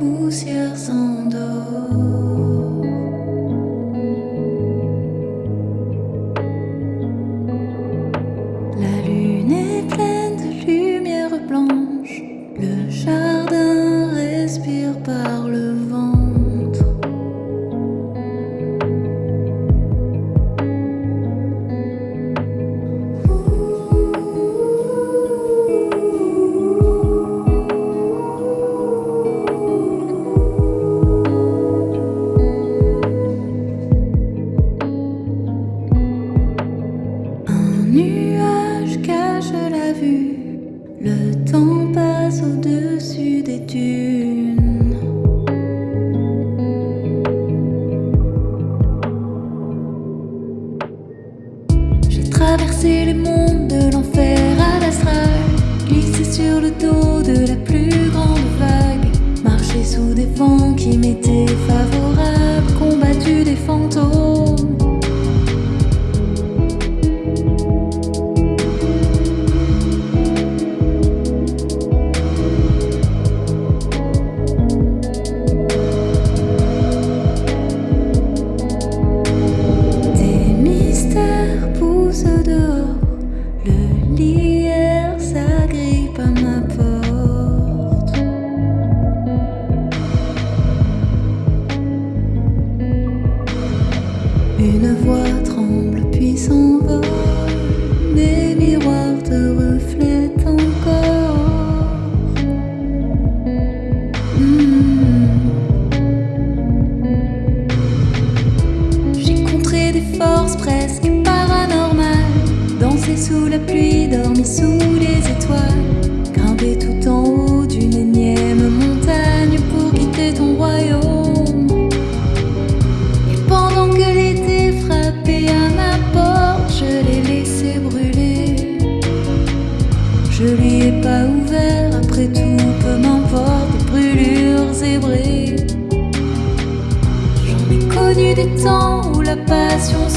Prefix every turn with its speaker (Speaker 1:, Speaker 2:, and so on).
Speaker 1: poussière sans nuage cache la vue, le temps passe au-dessus des dunes. J'ai traversé les mondes de l'enfer à l'astral, glissé sur le dos de la plus grande vague, marché sous des vents qui m'étaient favorables. Le lierre s'agrippe à ma porte. Une voix tremble puis s'envole, mes miroirs sous la pluie, dormi sous les étoiles, grimpé tout en haut d'une énième montagne pour quitter ton royaume. Et pendant que l'été frappait à ma porte, je l'ai laissé brûler. Je lui ai pas ouvert, après tout, peu m'importe, brûlures zébrées. J'en ai connu des temps où la passion